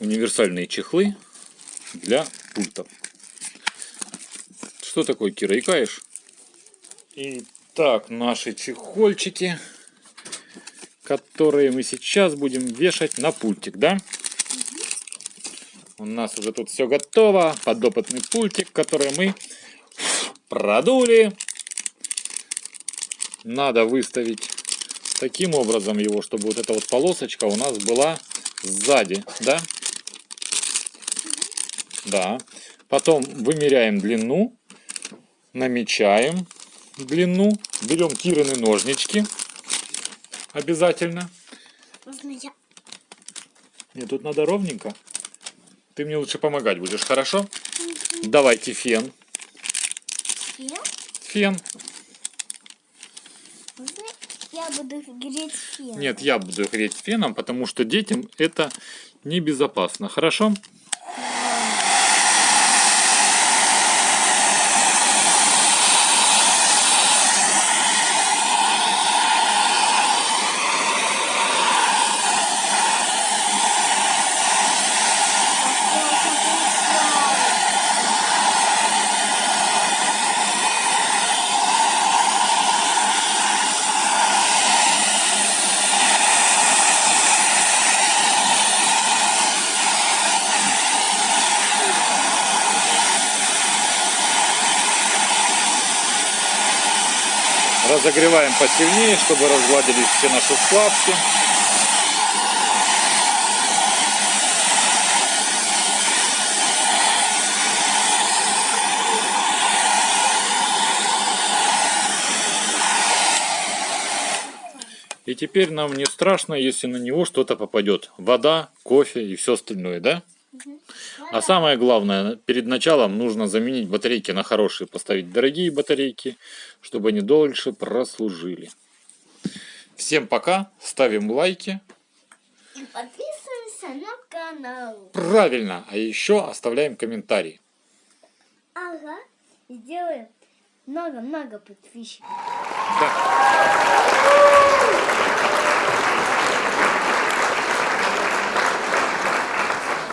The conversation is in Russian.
универсальные чехлы для пультов. Что такое, Кира, икаешь? Итак, наши чехольчики, которые мы сейчас будем вешать на пультик, да? У нас уже тут все готово. Подопытный пультик, который мы продули. Надо выставить таким образом его, чтобы вот эта вот полосочка у нас была сзади, да? Да. Потом вымеряем длину, намечаем длину, берем Кирины ножнички обязательно. Можно я? Нет, тут надо ровненько. Ты мне лучше помогать будешь, хорошо? Давайте фен. Фен? Фен. Можно я буду греть фен? Нет, я буду греть феном, потому что детям это небезопасно. Хорошо? Разогреваем посильнее, чтобы разгладились все наши складки. И теперь нам не страшно, если на него что-то попадет. Вода, кофе и все остальное, да? А самое главное, перед началом нужно заменить батарейки на хорошие, поставить дорогие батарейки, чтобы они дольше прослужили. Всем пока, ставим лайки. И подписываемся на канал. Правильно, а еще оставляем комментарии. Ага. Сделаем много-много подписчиков. Да.